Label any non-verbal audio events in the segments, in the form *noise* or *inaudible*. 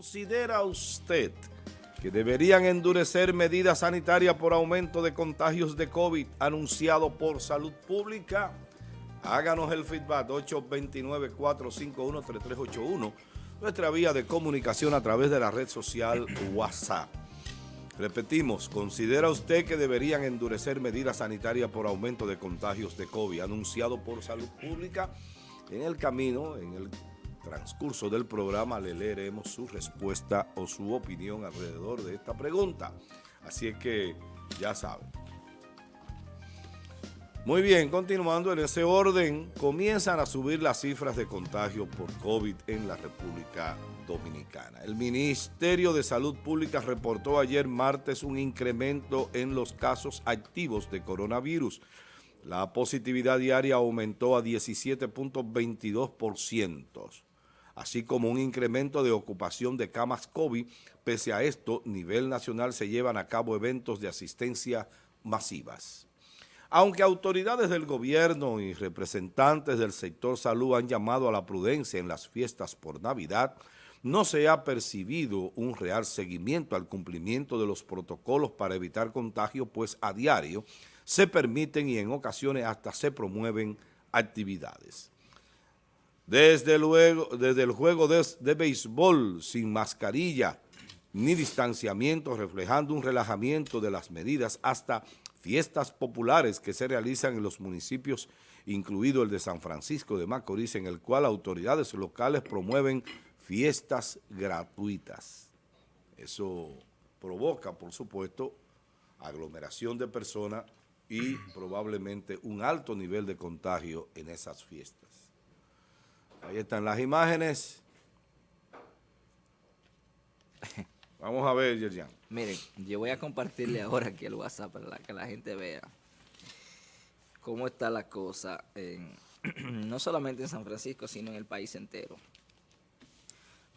¿Considera usted que deberían endurecer medidas sanitarias por aumento de contagios de COVID anunciado por Salud Pública? Háganos el feedback 829-451-3381, nuestra vía de comunicación a través de la red social WhatsApp. Repetimos, ¿considera usted que deberían endurecer medidas sanitarias por aumento de contagios de COVID anunciado por Salud Pública? En el camino, en el transcurso del programa le leeremos su respuesta o su opinión alrededor de esta pregunta. Así es que ya saben. Muy bien, continuando en ese orden, comienzan a subir las cifras de contagio por COVID en la República Dominicana. El Ministerio de Salud Pública reportó ayer martes un incremento en los casos activos de coronavirus. La positividad diaria aumentó a 17.22% así como un incremento de ocupación de camas COVID. Pese a esto, a nivel nacional se llevan a cabo eventos de asistencia masivas. Aunque autoridades del gobierno y representantes del sector salud han llamado a la prudencia en las fiestas por Navidad, no se ha percibido un real seguimiento al cumplimiento de los protocolos para evitar contagio, pues a diario se permiten y en ocasiones hasta se promueven actividades. Desde luego, desde el juego de, de béisbol sin mascarilla ni distanciamiento, reflejando un relajamiento de las medidas hasta fiestas populares que se realizan en los municipios, incluido el de San Francisco de Macorís, en el cual autoridades locales promueven fiestas gratuitas. Eso provoca, por supuesto, aglomeración de personas y probablemente un alto nivel de contagio en esas fiestas. Ahí están las imágenes. *laughs* Vamos a ver, Yerjan. Miren, yo voy a compartirle ahora aquí el WhatsApp para que la gente vea cómo está la cosa, *clears throat* no solamente en San Francisco, sino en el país entero.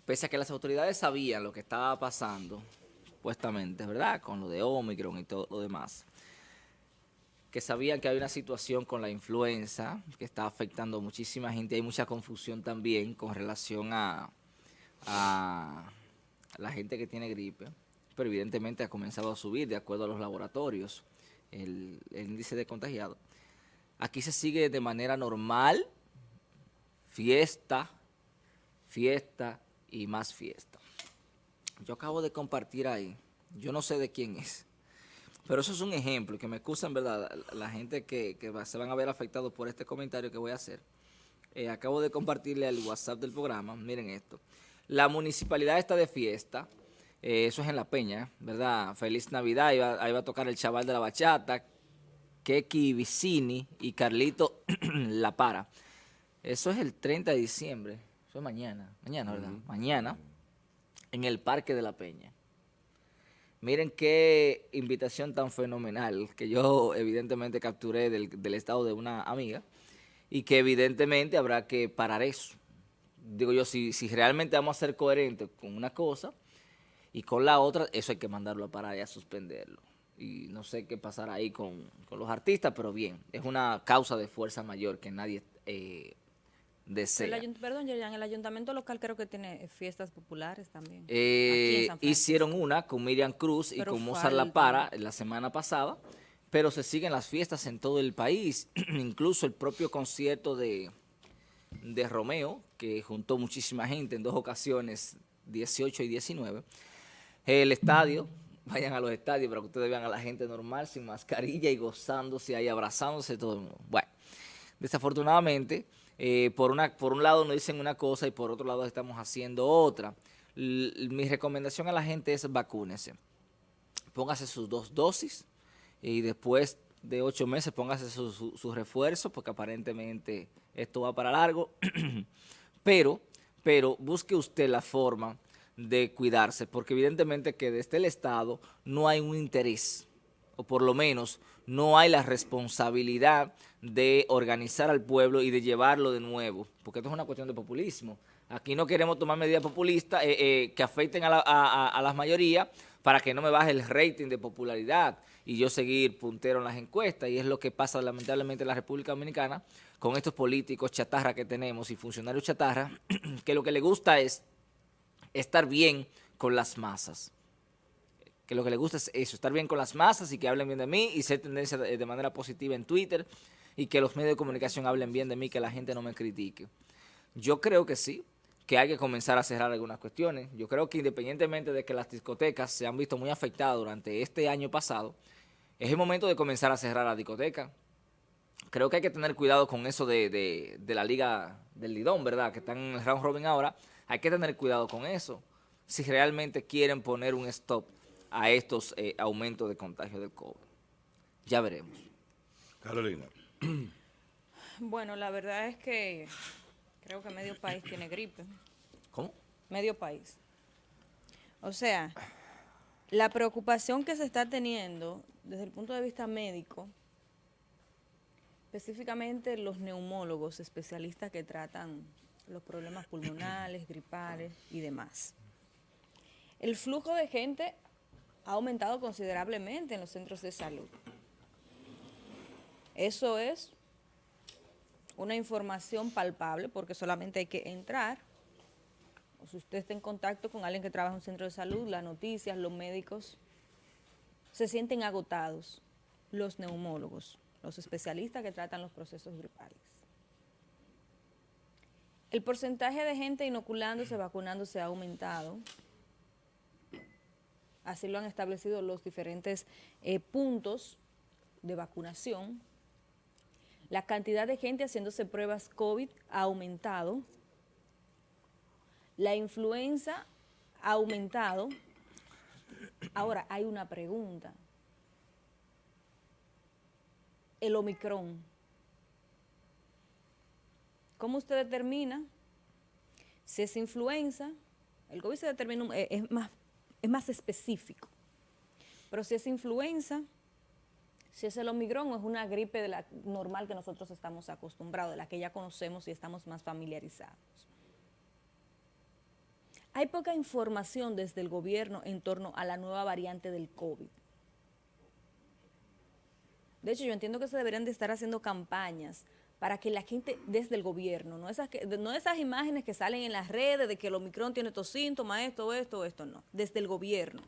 Pese a que las autoridades sabían lo que estaba pasando, supuestamente, ¿verdad? Con lo de Omicron y todo lo demás que sabían que hay una situación con la influenza que está afectando a muchísima gente. Hay mucha confusión también con relación a, la gente que tiene gripe, pero evidentemente ha comenzado a subir de acuerdo a los laboratorios el, el índice de contagiado. Aquí se sigue de manera normal, fiesta, fiesta y más fiesta. Yo acabo de compartir ahí, yo no sé de quién es, pero eso es un ejemplo, que me excusan, ¿verdad? La gente que, se van a ver afectados por este comentario que voy a hacer. Eh, acabo de compartirle al WhatsApp del programa, miren esto. La municipalidad está de fiesta, eh, eso es en La Peña, ¿verdad? Feliz Navidad, ahí va, a tocar el chaval de la bachata, Keki Vicini y Carlito *clears throat* La Para. Eso es el 30 de diciembre, eso es mañana, mañana, ¿verdad? Mañana, en el Parque de La Peña. Miren qué invitación tan fenomenal que yo evidentemente capturé del, estado de una amiga y que evidentemente habrá que parar eso. Digo yo, si, si realmente vamos a ser coherentes con una cosa y con la otra, eso hay que mandarlo a parar y a suspenderlo. Y no sé qué pasará ahí con, los artistas, pero bien, es una causa de fuerza mayor que nadie eh, perdón, Yerian, el ayuntamiento local creo que tiene fiestas populares también. Eh, hicieron una con Miriam Cruz y con Mozart La Para la semana pasada, pero se siguen las fiestas en todo el país, *clears throat* incluso el propio concierto de, de Romeo, que juntó muchísima gente en dos ocasiones, 18 y 19. El estadio, vayan a los estadios para que ustedes vean a la gente normal, sin mascarilla y gozándose ahí, abrazándose todo el mundo. Bueno, desafortunadamente eh, por, una, por un lado nos dicen una cosa y por otro lado estamos haciendo otra. mi recomendación a la gente es vacúnese. Póngase sus dos dosis y después de ocho meses póngase su, su, refuerzo porque aparentemente esto va para largo. *clears throat* pero, pero busque usted la forma de cuidarse porque evidentemente que desde el Estado no hay un interés o por lo menos no hay la responsabilidad de organizar al pueblo y de llevarlo de nuevo, porque esto es una cuestión de populismo. Aquí no queremos tomar medidas populistas eh, eh, que afecten a, la, a, las mayorías para que no me baje el rating de popularidad y yo seguir puntero en las encuestas. Y es lo que pasa lamentablemente en la República Dominicana con estos políticos chatarra que tenemos y funcionarios chatarra, *clears throat* que lo que le gusta es estar bien con las masas. Que lo que le gusta es eso, estar bien con las masas y que hablen bien de mí y ser tendencia de manera positiva en Twitter y que los medios de comunicación hablen bien de mí, que la gente no me critique. Yo creo que sí, que hay que comenzar a cerrar algunas cuestiones. Yo creo que independientemente de que las discotecas se han visto muy afectadas durante este año pasado, es el momento de comenzar a cerrar la discoteca. Creo que hay que tener cuidado con eso de, la liga del Lidón, ¿verdad? Que están en el round robin ahora. Hay que tener cuidado con eso. Si realmente quieren poner un stop a estos eh, aumentos de contagio del COVID. Ya veremos. Carolina. Bueno, la verdad es que creo que medio país tiene gripe. ¿Cómo? Medio país. O sea, la preocupación que se está teniendo desde el punto de vista médico, específicamente los neumólogos, especialistas que tratan los problemas pulmonales, gripales y demás. El flujo de gente ha aumentado considerablemente en los centros de salud. Eso es una información palpable porque solamente hay que entrar. O si usted está en contacto con alguien que trabaja en un centro de salud, las noticias, los médicos, se sienten agotados los neumólogos, los especialistas que tratan los procesos gripales. El porcentaje de gente inoculándose, vacunándose ha aumentado. Así lo han establecido los diferentes eh, puntos de vacunación la cantidad de gente haciéndose pruebas COVID ha aumentado. La influenza ha aumentado. Ahora, hay una pregunta. El Omicron. ¿Cómo usted determina si es influenza? El COVID se determina, eh, es más, es más específico. Pero si es influenza, si es el Omicron o es una gripe de la normal que nosotros estamos acostumbrados, de la que ya conocemos y estamos más familiarizados. Hay poca información desde el gobierno en torno a la nueva variante del COVID. De hecho, yo entiendo que se deberían de estar haciendo campañas para que la gente desde el gobierno, no esas, no esas imágenes que salen en las redes de que el Omicron tiene estos síntomas, esto, esto, esto, no, desde el gobierno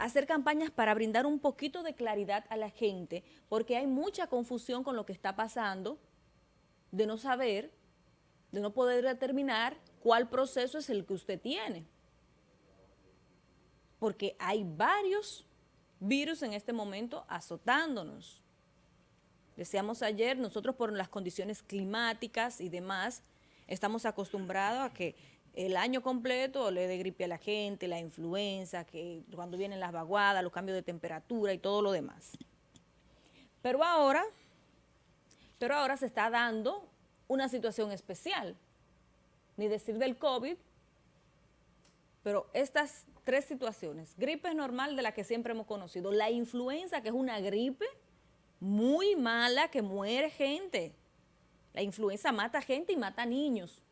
hacer campañas para brindar un poquito de claridad a la gente, porque hay mucha confusión con lo que está pasando, de no saber, de no poder determinar cuál proceso es el que usted tiene. Porque hay varios virus en este momento azotándonos. Decíamos ayer, nosotros por las condiciones climáticas y demás, estamos acostumbrados a que el año completo le de gripe a la gente, la influenza, que cuando vienen las vaguadas, los cambios de temperatura y todo lo demás. Pero ahora, pero ahora se está dando una situación especial, ni decir del COVID, pero estas tres situaciones, gripe normal de la que siempre hemos conocido, la influenza que es una gripe muy mala que muere gente, la influenza mata gente y mata niños,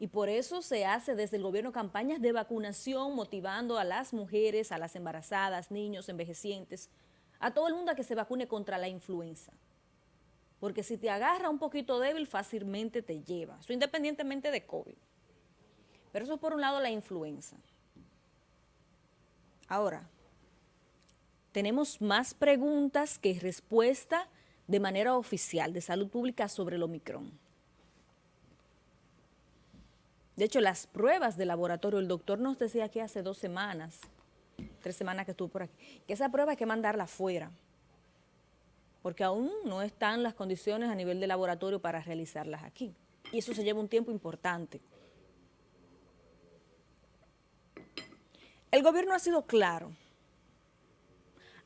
y por eso se hace desde el gobierno campañas de vacunación motivando a las mujeres, a las embarazadas, niños, envejecientes, a todo el mundo a que se vacune contra la influenza. Porque si te agarra un poquito débil, fácilmente te lleva. Eso independientemente de COVID. Pero eso es por un lado la influenza. Ahora, tenemos más preguntas que respuesta de manera oficial de salud pública sobre el Omicron. De hecho, las pruebas de laboratorio, el doctor nos decía que hace dos semanas, tres semanas que estuvo por aquí, que esa prueba hay que mandarla afuera, porque aún no están las condiciones a nivel de laboratorio para realizarlas aquí. Y eso se lleva un tiempo importante. El gobierno ha sido claro.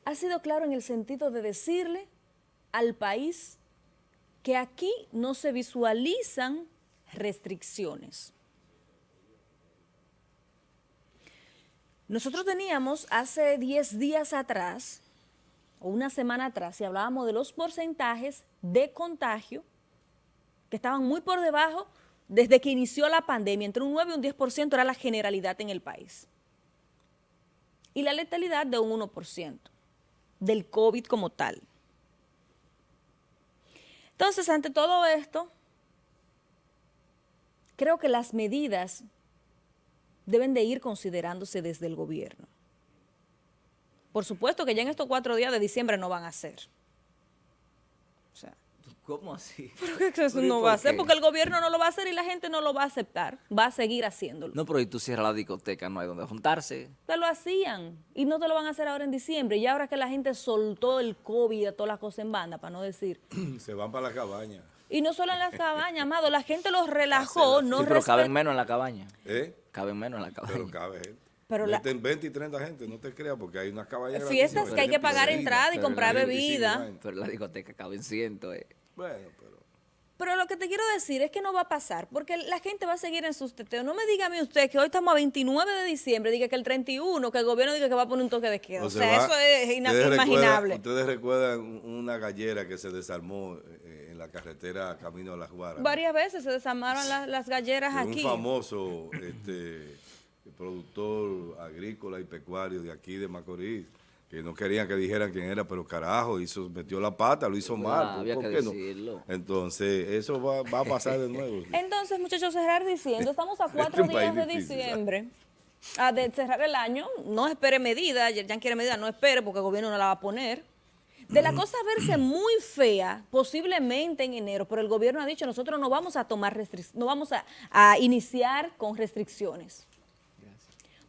Ha sido claro en el sentido de decirle al país que aquí no se visualizan restricciones. Nosotros teníamos hace 10 días atrás, o una semana atrás, si hablábamos de los porcentajes de contagio, que estaban muy por debajo desde que inició la pandemia, entre un 9 y un 10% era la generalidad en el país. Y la letalidad de un 1% del COVID como tal. Entonces, ante todo esto, creo que las medidas deben de ir considerándose desde el gobierno. Por supuesto que ya en estos cuatro días de diciembre no van a ser. O sea, ¿Cómo así? ¿Pero qué que eso ¿Pero y no va a hacer? Porque el gobierno no lo va a hacer y la gente no lo va a aceptar. Va a seguir haciéndolo. No, pero y tú cierras la discoteca, no hay donde juntarse. Te lo hacían y no te lo van a hacer ahora en diciembre. Y ahora que la gente soltó el COVID y todas las cosas en banda, para no decir. Se van para la cabaña. Y no solo en las cabañas, amado, la gente los relajó, no sí, pero caben menos en la cabaña. ¿Eh? Caben menos en la cabaña. Pero cabe gente. Pero la- Meten 20 y 30 gente, no te creas, porque hay unas cabañas Fiestas que hay que pagar entrada y comprar bebida. Pero la discoteca caben cientos, eh. Bueno, pero... Pero lo que te quiero decir es que no va a pasar, porque la gente va a seguir en sus teteos. No me diga a mí usted que hoy estamos a 29 de diciembre, diga que el 31, que el gobierno diga que va a poner un toque de queda. O, se sea, va- eso es inimaginable. Ustedes recuerdan una gallera que se desarmó eh, en la carretera Camino a las Guaras. Varias veces se desarmaron las, las galleras de aquí. Un famoso este, productor agrícola y pecuario de aquí de Macorís, que no querían que dijeran quién era, pero carajo, hizo, metió la pata, lo hizo mal. ¿por- había por que qué no? decirlo. Entonces, eso va, va a pasar de nuevo. *laughs* Entonces, muchachos, cerrar diciendo, estamos a *laughs* cuatro días de difícil, diciembre. A de cerrar el año, no espere medida, ya quiere medida, no espere porque el gobierno no la va a poner. De la cosa verse *clears throat* muy fea, posiblemente en enero, pero el gobierno ha dicho, nosotros no vamos a tomar restricciones, no vamos a, a iniciar con restricciones.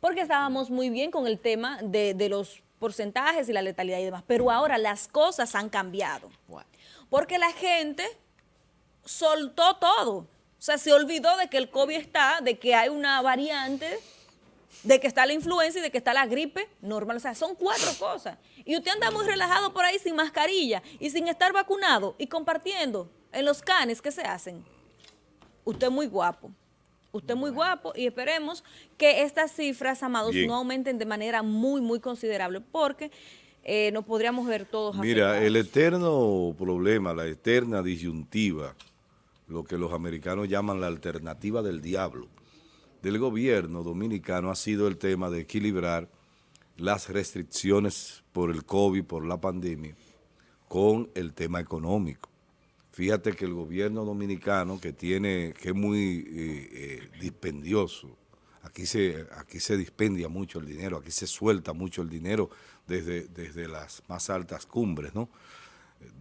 Porque estábamos muy bien con el tema de, de los porcentajes y la letalidad y demás, pero ahora las cosas han cambiado. Porque la gente soltó todo. O sea, se olvidó de que el COVID está, de que hay una variante, de que está la influenza y de que está la gripe normal. O sea, son cuatro cosas. Y usted anda muy relajado por ahí sin mascarilla y sin estar vacunado y compartiendo en los canes que se hacen. Usted es muy guapo. Usted es muy guapo y esperemos que estas cifras, amados, Bien. no aumenten de manera muy, muy considerable porque eh, nos podríamos ver todos Mira, afectados. el eterno problema, la eterna disyuntiva, lo que los americanos llaman la alternativa del diablo, del gobierno dominicano ha sido el tema de equilibrar las restricciones por el COVID, por la pandemia, con el tema económico. Fíjate que el gobierno dominicano, que tiene, que es muy eh, eh, dispendioso, aquí se, aquí se dispendia mucho el dinero, aquí se suelta mucho el dinero desde, desde las más altas cumbres ¿no?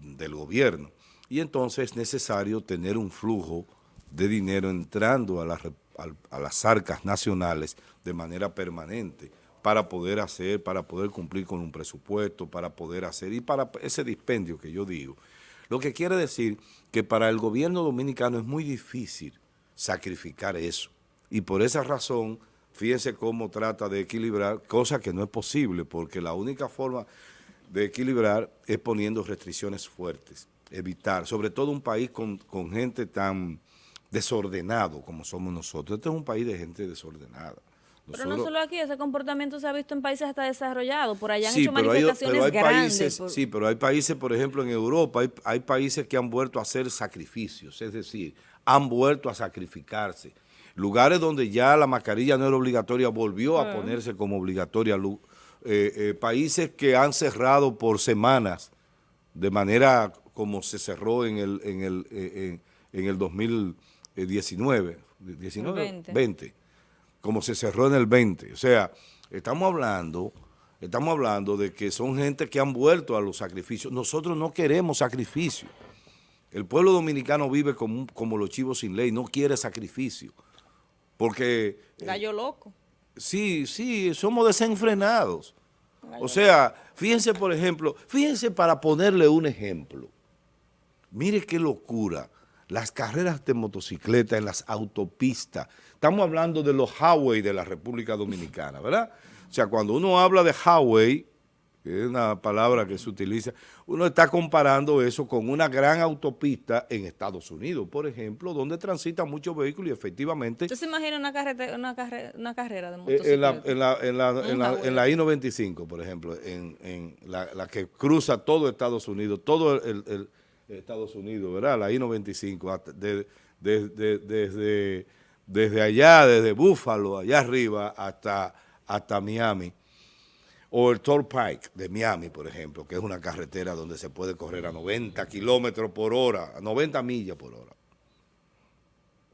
del gobierno. Y entonces es necesario tener un flujo de dinero entrando a re- al- a las arcas nacionales de manera permanente para poder hacer, para poder cumplir con un presupuesto, para poder hacer, y para ese dispendio que yo digo. Lo que quiere decir que para el gobierno dominicano es muy difícil sacrificar eso. Y por esa razón, fíjense cómo trata de equilibrar, cosa que no es posible, porque la única forma de equilibrar es poniendo restricciones fuertes, evitar, sobre todo un país con, con gente tan desordenado como somos nosotros. Este es un país de gente desordenada. Pero no solo aquí, ese comportamiento se ha visto en países hasta desarrollados. Por allá han Sí, hecho pero hay, manifestaciones pero hay grandes. países, por- sí, pero hay países, por ejemplo, en Europa, hay, hay países que han vuelto a hacer sacrificios, es decir, han vuelto a sacrificarse. Lugares donde ya la mascarilla no era obligatoria, volvió a ponerse como obligatoria. Eh, eh, países que han cerrado por semanas, de manera como se cerró en el, en el, eh, en, en el 2019, 19, 20. 20 como se cerró en el 20. O sea, estamos hablando, estamos hablando de que son gente que han vuelto a los sacrificios. Nosotros no queremos sacrificio. El pueblo dominicano vive como, como los chivos sin ley, no quiere sacrificio. Porque Gallo loco. sí, sí, somos desenfrenados. O sea, fíjense, por ejemplo, fíjense para ponerle un ejemplo. Mire qué locura. Las carreras de motocicleta en las autopistas. Estamos hablando de los highway de la República Dominicana, ¿verdad? O sea, cuando uno habla de highway, que es una palabra que se utiliza, uno está comparando eso con una gran autopista en Estados Unidos, por ejemplo, donde transitan muchos vehículos y efectivamente ¿Usted se imagina una, carrete- una, carre- una carrera de eh, motocicleta? En la, en, la, en, la, en, la, en la I-95, por ejemplo, en, la, que cruza todo Estados Unidos, todo el Estados Unidos, ¿verdad? La I-95, hasta- de- de- de- desde, desde allá, desde Búfalo, allá arriba, hasta, hasta Miami. O el Toll Pike de Miami, por ejemplo, que es una carretera donde se puede correr a 90 kilómetros por hora, a 90 millas por hora.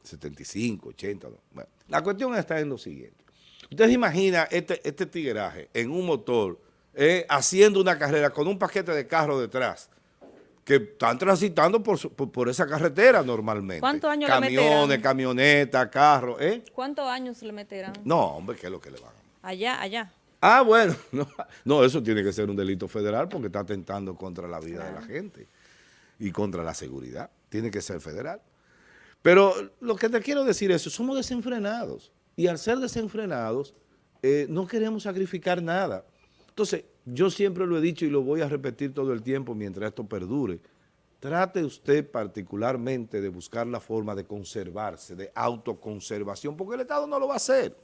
75, 80. no. Bueno, la cuestión está en lo siguiente. Usted se imagina este, este en un motor, eh, haciendo una carrera con un paquete de carro detrás, que están transitando por, su- por, por esa carretera normalmente. ¿Cuántos años le Camiones, meterán? camionetas, carros, ¿eh? ¿Cuántos años le meterán? No, hombre, ¿qué es lo que le van a Allá, allá. Ah, bueno, *laughs* no, no, eso tiene que ser un delito federal porque está atentando contra la vida de la gente y contra la seguridad. Tiene que ser federal. Pero lo que te quiero decir es, somos desenfrenados y al ser desenfrenados eh, no queremos sacrificar nada. Entonces, yo siempre lo he dicho y lo voy a repetir todo el tiempo mientras esto perdure. Trate usted particularmente de buscar la forma de conservarse, de autoconservación, porque el Estado no lo va a hacer.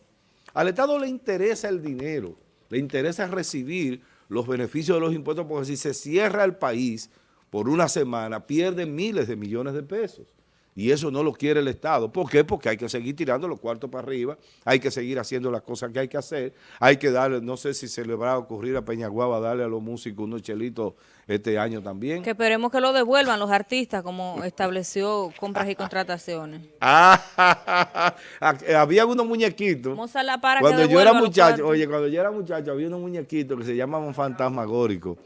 Al Estado le interesa el dinero, le interesa recibir los beneficios de los impuestos, porque si se cierra el país por una semana, pierde miles de millones de pesos. Y eso no lo quiere el Estado. ¿Por qué? Porque hay que seguir tirando los cuartos para arriba, hay que seguir haciendo las cosas que hay que hacer, hay que darle, no sé si se le va a ocurrir a Peñaguaba darle a los músicos unos chelitos este año también. Que esperemos que lo devuelvan los artistas, como estableció compras y contrataciones. *laughs* *laughs* Ah, había unos muñequitos. Vamos a la para que Cuando yo era muchacho, oye, cuando yo era muchacho había unos muñequitos que se llamaban fantasmagóricos,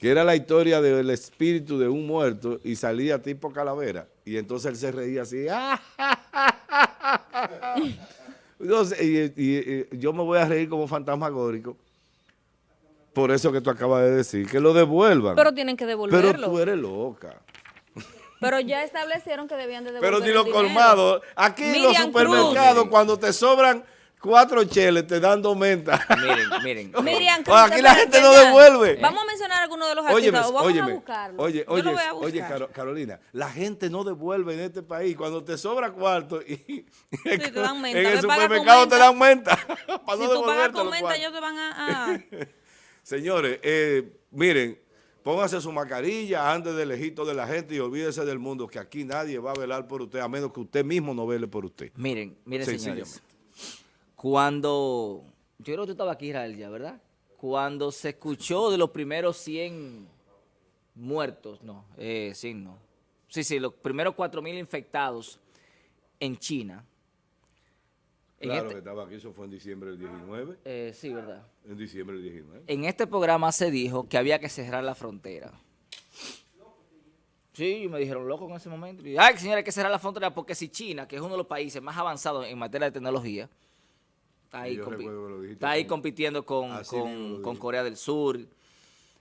que era la historia del espíritu de un muerto y salía tipo calavera. Y entonces él se reía así. Entonces, y, y- y yo me voy a reír como fantasmagórico. Por eso que tú acabas de decir, que lo devuelvan. Pero tienen que Pero devolverlo. tú eres loca. Pero ya establecieron que debían de Pero devolver ni dinero. colmados, aquí en los supermercados, Cruz. cuando te sobran cuatro cheles, te dan dos mentas. Miren, miren. *laughs* Miriam, Oye, aquí la gente no devuelve. Vamos a mencionar algunos de los Óyeme, artistas. vamos óyeme, a buscarlo. oye, Yo oye, lo voy a oye, Carolina, la gente no devuelve en este país. Cuando te sobra cuarto y *laughs* te dan menta, en el supermercado te dan menta. *laughs* para si no tú pagas con menta, ellos te van a... a- Señores, eh, miren, póngase su mascarilla antes del ejito de la gente y olvídese del mundo, que aquí nadie va a velar por usted, a menos que usted mismo no vele por usted. Miren, miren, señores. Cuando, yo creo que tú estabas aquí, Israel, ya, ¿verdad? Cuando se escuchó de los primeros 100 muertos, no, eh, 100 no. Sí, sí, los primeros 4.000 infectados en China. En Claro este- que estaba aquí, eso fue en diciembre del 19. eh, sí, ¿verdad? En diciembre del 19. En este programa se dijo que había que cerrar la frontera. Sí, me dijeron loco en ese momento. Y, Ay, señora, hay que cerrar la frontera porque si China, que es uno de los países más avanzados en materia de tecnología, está ahí, compi- está ahí con- compitiendo con, con- con. Corea del Sur,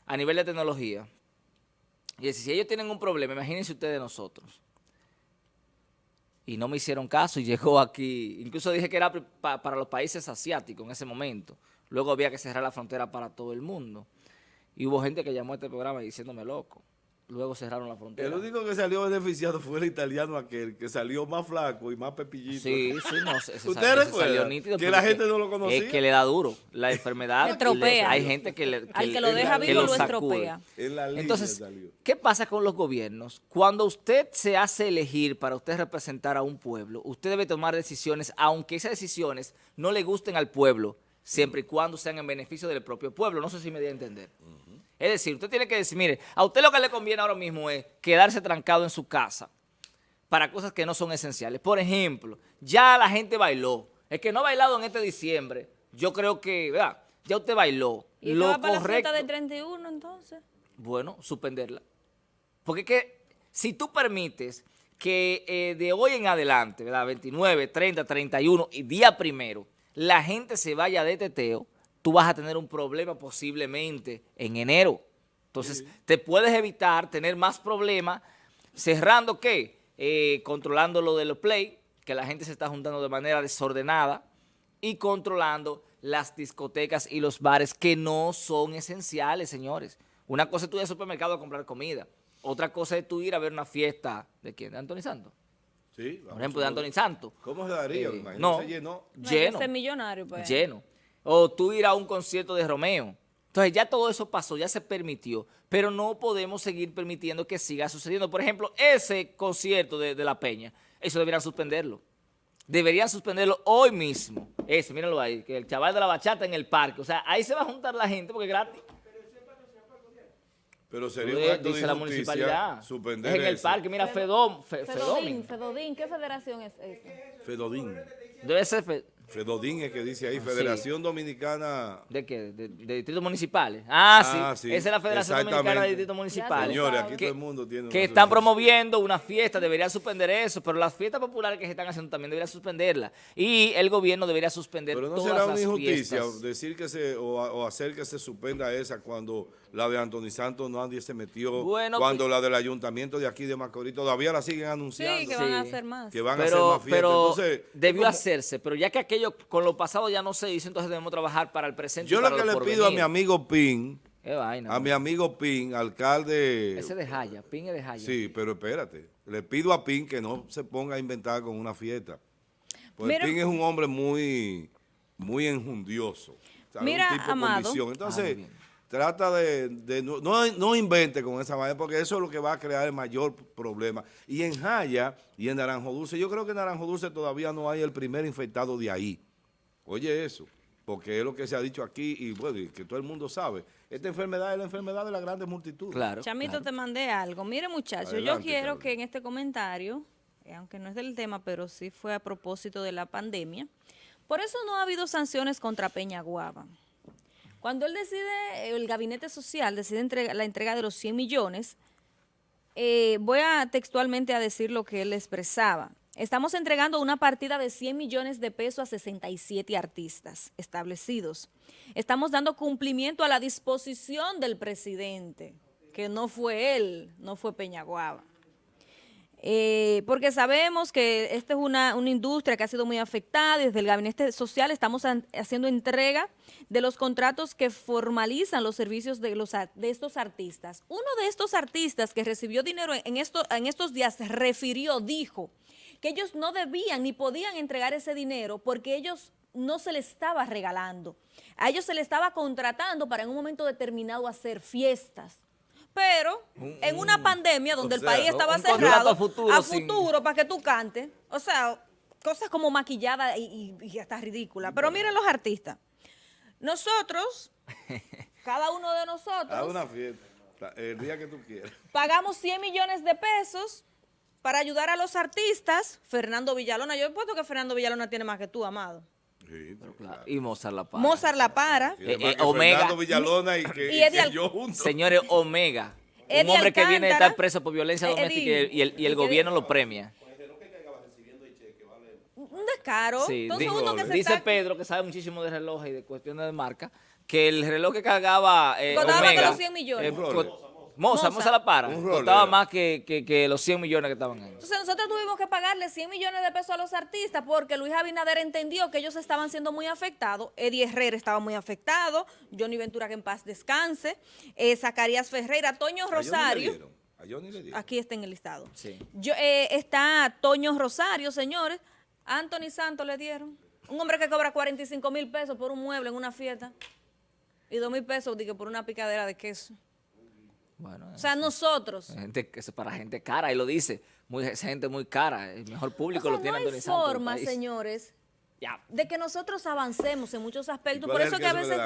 a nivel de tecnología. Y si ellos tienen un problema, imagínense ustedes nosotros. Y no me hicieron caso y *laughs* llegó aquí. Incluso dije que era pa- para los países asiáticos en ese momento. Luego había que cerrar la frontera para todo el mundo. Y hubo gente que llamó a este programa diciéndome loco. Luego cerraron la frontera. El único que salió beneficiado fue el italiano aquel, que salió más flaco y más pepillito. Sí, sí, no, *laughs* ¿Usted recuerda salió nítido que la gente no lo conocía? Es que le da duro. La enfermedad. *laughs* Le estropea. Hay gente que le. Al que lo deja vivo lo estropea. En la línea Entonces, salió. ¿qué pasa con los gobiernos? Cuando usted se hace elegir para usted representar a un pueblo, usted debe tomar decisiones, aunque esas decisiones no le gusten al pueblo, siempre y cuando sean en beneficio del propio pueblo. No sé si me di a entender. Es decir, usted tiene que decir, mire, a usted lo que le conviene ahora mismo es quedarse trancado en su casa para cosas que no son esenciales. Por ejemplo, ya la gente bailó. El que no ha bailado en este diciembre, yo creo que, ¿verdad? Ya usted bailó. ¿Y lo va para la correcto. fiesta del 31 entonces? Bueno, suspenderla. Porque es que si tú permites que eh, de hoy en adelante, ¿verdad? 29, 30, 31 y día primero, la gente se vaya de teteo, tú vas a tener un problema posiblemente en enero. Entonces, te puedes evitar tener más problemas cerrando qué? Eh, controlando lo de los play, que la gente se está juntando de manera desordenada y controlando las discotecas y los bares que no son esenciales, señores. Una cosa es tú ir al supermercado a comprar comida. Otra cosa es tú ir a ver una fiesta de quién, de Anthony Santos. Sí, Por ejemplo, de Anthony Santos. ¿Cómo se daría? Eh, Me imagino no. se llenó. No Lleno. millonario, pues. Lleno. O tú ir a un concierto de Romeo. Entonces ya todo eso pasó, ya se permitió, pero no podemos seguir permitiendo que siga sucediendo. Por ejemplo, ese concierto de, de La Peña, eso deberían suspenderlo. Deberían suspenderlo hoy mismo. Ese, mírenlo ahí, que el chaval de la bachata en el parque. O sea, ahí se va a juntar la gente porque es gratis. Pero sería un Joder, acto de dice la municipalidad. suspender es en el eso. parque, mira, Fedom, Fe- Fedodín. Fedodín, ¿qué federación es esa? Fedodín. Debe ser Fe- Fedodín es que dice ahí, Ah, sí. Federación Dominicana. ¿De qué? ¿De, de distritos municipales? Ah, Ah, sí. sí, Esa es la Federación Dominicana de. Distritos Municipales. Señores, aquí que, todo el mundo tiene que están promoviendo una fiesta, deberían suspender eso, pero las fiestas populares que se están haciendo también deberían suspenderla. Y el gobierno debería suspender Pero no todas será una las injusticia fiestas. decir que se o, o hacer que se suspenda esa cuando la de Anthony Santos nadie se metió, Bueno, cuando pues- la del ayuntamiento de aquí de Macorís todavía la siguen Sí, anunciando que van a Sí. hacer más. que van a hacer más fiestas. pero Entonces, debió hacerse, pero ya que aquello con lo pasado ya no se hizo, entonces debemos trabajar para el presente. yo y lo para que lo le pido a mi amigo Pin, Qué vaina, a man. mi amigo Pin, alcalde Ese de Jaya, Pin es de Jaya. Sí, pero espérate. Le pido a Pin que no se ponga a inventar con una fiesta. Porque Pin es un hombre muy, muy enjundioso. Mira, un tipo Amado. Ah, Entonces, bien. Trata de, de no, no, no invente con esa manera, porque eso es lo que va a crear el mayor problema. Y en Jaya y en Naranjo Dulce, yo creo que en Naranjo Dulce todavía no hay el primer infectado de ahí. Oye eso, porque es lo que se ha dicho aquí y bueno, y que todo el mundo sabe. Esta enfermedad es la enfermedad de las grandes multitudes. Claro. Chamito, claro. te mandé algo. Mire, muchachos, yo quiero que en este comentario, eh, aunque no es del tema, pero sí fue a propósito de la pandemia, por eso no ha habido sanciones contra Peña Guava. Cuando él decide, el gabinete social decide entrega- la entrega de los 100 millones, eh, voy a textualmente a decir lo que él expresaba. Estamos entregando una partida de 100 millones de pesos a 67 artistas establecidos. Estamos dando cumplimiento a la disposición del presidente, que no fue él, no fue Peñaguaba. Eh, porque sabemos que esta es una, una industria que ha sido muy afectada desde el gabinete social estamos haciendo entrega de los contratos que formalizan los servicios de, los, de estos artistas. Uno de estos artistas que recibió dinero en, en estos días refirió, dijo que ellos no debían ni podían entregar ese dinero porque ellos no se les estaba regalando. A ellos se les estaba contratando para en un momento determinado hacer fiestas. Pero en una pandemia donde o el país estaba cerrado, a futuro sin- para que tú cantes. O sea, cosas como maquillada y, y, y hasta ridícula. Pero miren los artistas. Nosotros, *laughs* cada uno de nosotros, una fiesta, el día que tú quieras. pagamos 100 millones de pesos para ayudar a los artistas. Fernando Villalona, yo he puesto que Fernando Villalona tiene más que tú, amado. Sí, Claro. claro. Y Mozart La Para. Mozart La Para. Eh, eh, Omega. Fernando Villalona y que, Y yo juntos. Señores, Omega. Eddie un hombre que viene de Alcántara. estar preso por violencia Eh, doméstica y el, y el- y el Eddie- gobierno lo premia. Un descaro. Sí, Entonces di- uno que se dice está- Pedro, que sabe muchísimo de relojes y de cuestiones de marca, que el reloj que cargaba eh, Omega... los 100 millones. eh. Moza, Moza. La Para, costaba más que, que- que los 100 millones que estaban ahí. Entonces nosotros tuvimos que pagarle 100 millones de pesos a los artistas porque Luis Abinader entendió que ellos estaban siendo muy afectados. Eddie Herrera estaba muy afectado, Johnny Ventura que en paz descanse, eh, Zacarías Ferreira, Toño Rosario. A Johnny le dieron. Aquí está en el listado. Sí. Yo, eh, está Toño Rosario, señores. Anthony Santos le dieron. Un hombre que cobra 45 mil pesos por un mueble en una fiesta. Y 2 mil pesos dije, por una picadera de queso. Bueno, O sea, nosotros. gente, que es para gente cara, y lo dice, muy, es gente muy cara, el mejor O público sea, lo no tiene hay Santos del forma, país. señores, Ya. de que nosotros avancemos en muchos ¿Y aspectos. cuál Por es eso el que a veces...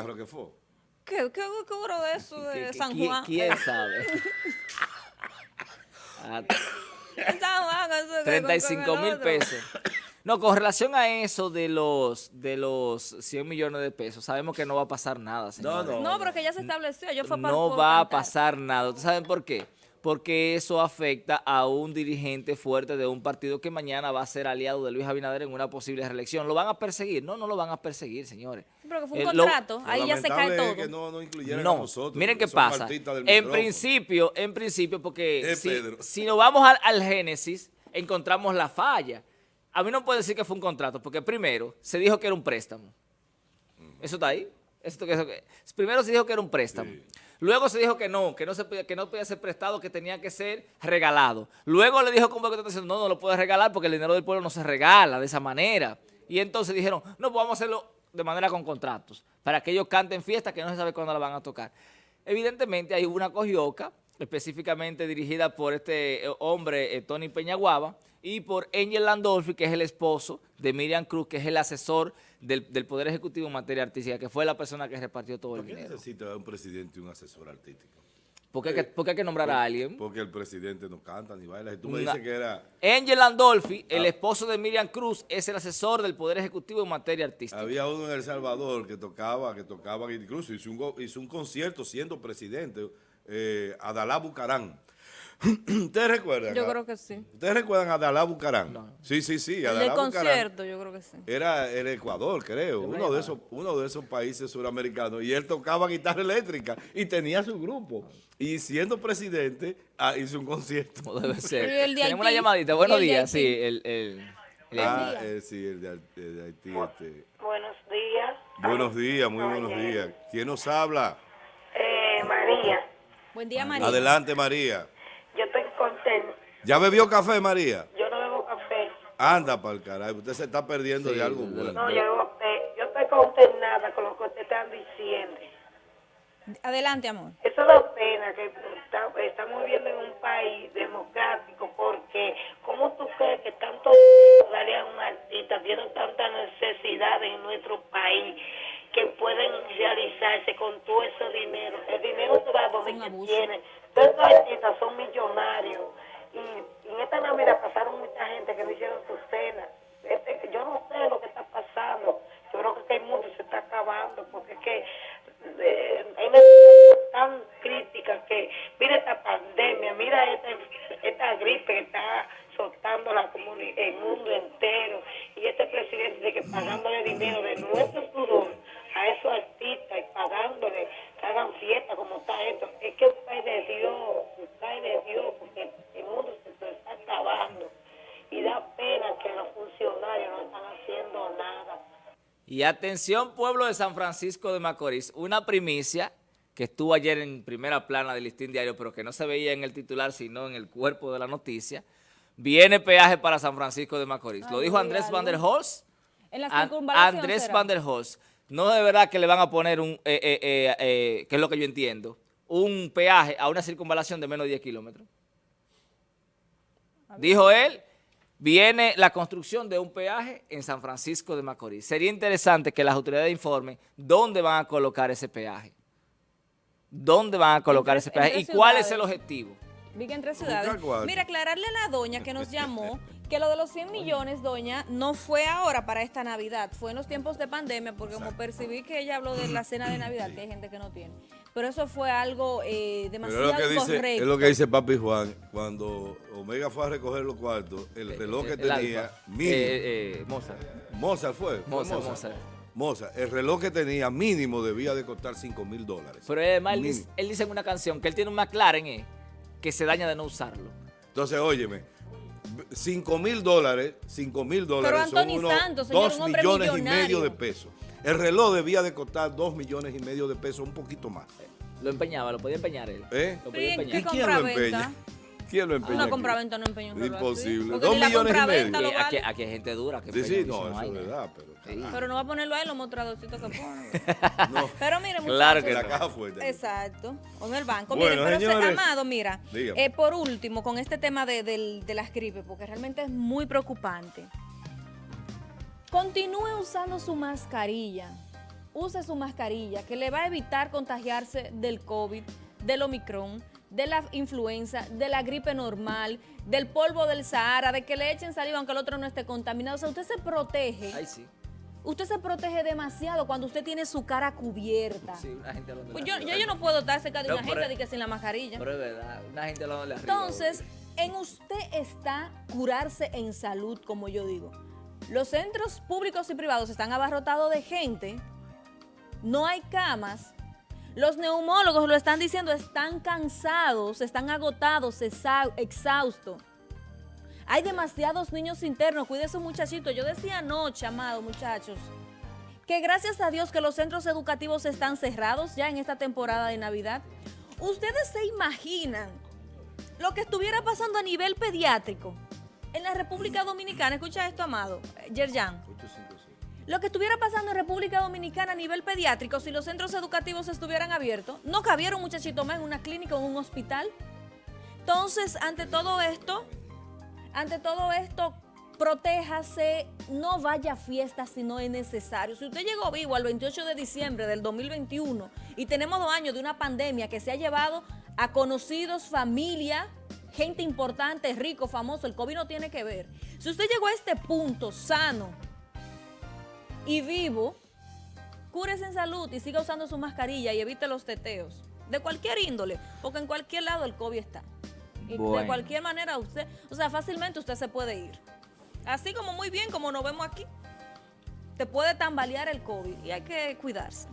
¿Qué, qué, qué cobro de eso ¿Qué- de qué- San Juan? ¿Quién *laughs* sabe? Ah, En San Juan, eso que- 35 con el mil pesos. No, con relación a eso de los de los 100 millones de pesos, sabemos que no va a pasar nada, señores. no. No, pero que ya se estableció. Yo fue para No va a pasar nada. ¿Ustedes saben por qué? Porque eso afecta a un dirigente fuerte de un partido que mañana va a ser aliado de Luis Abinader en una posible reelección. ¿Lo van a perseguir? No, no lo van a perseguir, señores. Pero que fue un Eh, contrato. Lo Ahí ya se cae todo. es que no, no incluyeran a No, nosotros. miren qué pasa. En principio, en principio, porque Eh, si, si nos vamos al, al Génesis, encontramos la falla. A mí no puede decir que fue un contrato, porque primero se dijo que era un préstamo. ¿Eso está ahí? Esto que- eso que- primero se dijo que era un préstamo. Sí. Luego se dijo que no, que no, se podía, que no podía ser prestado, que tenía que ser regalado. Luego le dijo como que no, no lo puedes regalar porque el dinero del pueblo no se regala de esa manera. Y entonces dijeron, no, pues vamos a hacerlo de manera con contratos, para que ellos canten fiestas que no se sabe cuándo la van a tocar. Evidentemente hay una cogioca, específicamente dirigida por este eh, hombre, eh, Tony Peñaguaba, y por Angel Landolfi, que es el esposo de Miriam Cruz, que es el asesor del, del Poder Ejecutivo en materia artística, que fue la persona que repartió todo el ¿Por qué dinero. necesita un presidente y un asesor artístico? ¿Por qué, hay que- por qué hay que nombrar a alguien? Porque el presidente no canta ni baila. Tú me Una- dices que era... Angel Landolfi, el Ah. esposo de Miriam Cruz, es el asesor del Poder Ejecutivo en materia artística. Había uno en El Salvador que tocaba, que tocaba, incluso hizo un, hizo un concierto siendo presidente, eh, Adalá Bucarán. *clears throat* ¿Ustedes recuerdan? Yo creo que sí. ¿Ustedes recuerdan a Adalá Bucarán? Sí, sí, sí. El Adalá del Bucarán concierto, yo creo que sí. Era el Ecuador, creo, uno de, esos, uno de esos países suramericanos. Y él tocaba guitarra eléctrica y tenía su grupo. Y siendo presidente, ah, hizo un concierto. Como debe *laughs* ser. Pero ¿y el de Tenemos una llamadita. ¿Y Buenos el días. Sí, el, el, el- Ah, día. eh, sí, el de, el de Haití. Este. Buenos días. Buenos días, muy buenos días. ¿Quién nos habla? Eh, María, Buen día, María. Adelante, María. yo estoy contenta. ¿Ya bebió café, María? Yo no bebo café. Anda para el carajo, usted se está perdiendo Sí, de algo bueno. No, yo. Yo estoy consternada con lo que ustedes están diciendo. Adelante, amor. Eso da pena que está- estamos viviendo en un país democrático porque ¿cómo tú crees que tanto darle a un artista tiene tanta necesidad en nuestro país que pueden realizarse con todo ese dinero? El dinero se va donde Un que tiene. Todos artistas son millonarios y, y en esta Navidad pasaron mucha gente que no hicieron su cena. Este, yo no sé lo que está pasando. Yo creo que el mundo se está acabando porque es que eh, hay una situación tan crítica que mira esta pandemia, mira esta, esta gripe que está soltando la el mundo entero y este presidente de que pagándole dinero de nuestro sudor Y atención, pueblo de San Francisco de Macorís, una primicia que estuvo ayer en primera plana del listín diario, pero que no se veía en el titular, sino en el cuerpo de la noticia. Viene peaje para San Francisco de Macorís. Lo dijo Andrés. Van der. En la An- circunvalación Andrés será. Van der. No de verdad que le van a poner un, eh, eh, eh, eh, que es lo que yo entiendo, un peaje a una circunvalación de menos de 10 kilómetros. Dijo él, viene la construcción de un peaje en San Francisco de Macorís. Sería interesante que las autoridades informen dónde van a colocar ese peaje. ¿Dónde van a colocar Entre- ese peaje? ¿Y cuál es el objetivo? Vi que entre ciudades. Mira, aclararle a la doña que nos llamó *laughs* que lo de los 100 millones, doña, no fue ahora para esta Navidad, fue en los tiempos de pandemia, porque como percibí que ella habló de la cena de Navidad, que hay gente que no tiene. Pero eso fue algo eh, Pero demasiado es lo, que dice, correcto. es lo que dice Papi Juan, cuando Omega fue a recoger los cuartos, el reloj que El tenía, Alfa. mínimo, Eh, eh, Mozart. Mozart fue, fue Mozart, Mozart. Mozart, el reloj que tenía mínimo debía de costar 5 mil dólares. Pero además él dice, él dice en una canción que él tiene un McLaren eh, que se daña de no usarlo. Entonces, óyeme, 5 mil dólares, 5 mil dólares son Anthony unos Santos, señor, 2 un hombre millones y medio de pesos. El reloj debía de costar 2 millones y medio de pesos, un poquito más. Lo empeñaba, lo podía empeñar él. ¿Eh? Lo Pero ¿y podía empeñar. ¿Y quién lo empeña? ¿Quién lo empeña? Una aquí? compraventa no empeña un Imposible. Dos millones y medio. lo Aquí, vale. aquí hay gente dura que Sí, sí, empeña no, eso es verdad, pero... Sí. Pero no va a ponerlo ahí los mostradorcitos que pone. *laughs* No. Pero mire, muchachos. Claro que En la no. caja fuerte. Exacto, o en el banco. Bueno, Miren, pero se- señores, Amado, mira, eh, por último, con este tema de, del- de las gripes, porque realmente es muy preocupante. Continúe usando su mascarilla. Use su mascarilla, que le va a evitar contagiarse del COVID, del Omicron, de la influenza, de la gripe normal, del polvo del Sahara, de que le echen saliva aunque el otro no esté contaminado. O sea, usted se protege. Ay, sí. Usted se protege demasiado cuando usted tiene su cara cubierta. Sí, una gente hablando Pues yo, yo, yo no puedo estar cerca de No, una gente de que sin la mascarilla. Pero es verdad, una gente hablando de la arriba. Entonces, en usted está curarse en salud, como yo digo. Los centros públicos y privados están abarrotados de gente, no hay camas. Los neumólogos lo están diciendo, están cansados, están agotados, exhaustos. Hay demasiados niños internos, cuide su muchachito. Yo decía anoche, amado muchachos, que gracias a Dios que los centros educativos están cerrados ya en esta temporada de Navidad. ¿Ustedes se imaginan lo que estuviera pasando a nivel pediátrico en la República Dominicana? Escucha esto, amado, Yerjan. 856. Lo que estuviera pasando en República Dominicana a nivel pediátrico si los centros educativos estuvieran abiertos, no cabiera un muchachito más en una clínica o en un hospital. Entonces, ante todo esto, ante todo esto, protéjase, no vaya a fiestas si no es necesario. Si usted llegó vivo al 28 de diciembre del 2021 y tenemos dos años de una pandemia que se ha llevado a conocidos, familia, gente importante, rico, famoso, el COVID no tiene que ver. Si usted llegó a este punto sano y vivo, cúrese en salud y siga usando su mascarilla y evite los teteos, de cualquier índole, porque en cualquier lado el COVID está. Y de cualquier manera usted, o sea, fácilmente usted se puede ir. Así como muy bien como nos vemos aquí. Te puede tambalear el COVID y hay que cuidarse.